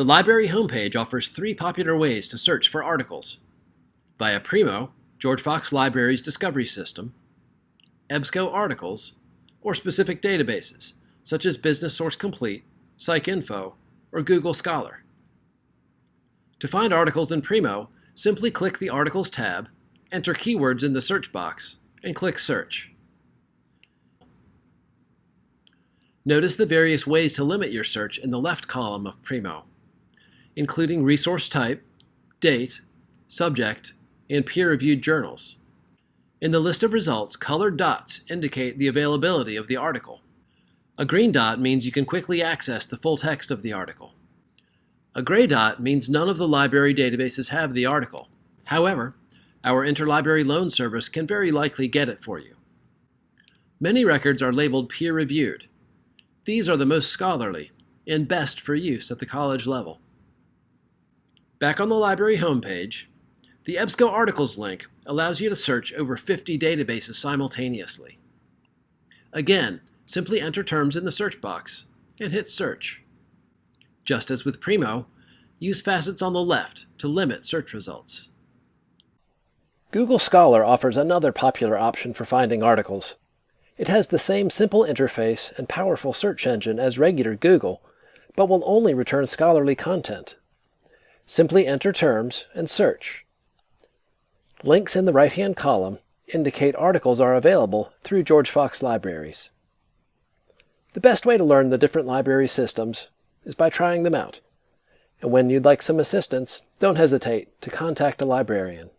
The library homepage offers three popular ways to search for articles. Via Primo, George Fox Library's discovery system, EBSCO articles, or specific databases, such as Business Source Complete, PsycInfo, or Google Scholar. To find articles in Primo, simply click the Articles tab, enter keywords in the search box, and click Search. Notice the various ways to limit your search in the left column of Primo, including resource type, date, subject, and peer-reviewed journals. In the list of results, colored dots indicate the availability of the article. A green dot means you can quickly access the full text of the article. A gray dot means none of the library databases have the article. However, our interlibrary loan service can very likely get it for you. Many records are labeled peer-reviewed. These are the most scholarly and best for use at the college level. Back on the library homepage, the EBSCO articles link allows you to search over 50 databases simultaneously. Again, simply enter terms in the search box and hit search. Just as with Primo, use facets on the left to limit search results. Google Scholar offers another popular option for finding articles. It has the same simple interface and powerful search engine as regular Google, but will only return scholarly content. Simply enter terms and search. Links in the right-hand column indicate articles are available through George Fox Libraries. The best way to learn the different library systems is by trying them out. And when you'd like some assistance, don't hesitate to contact a librarian.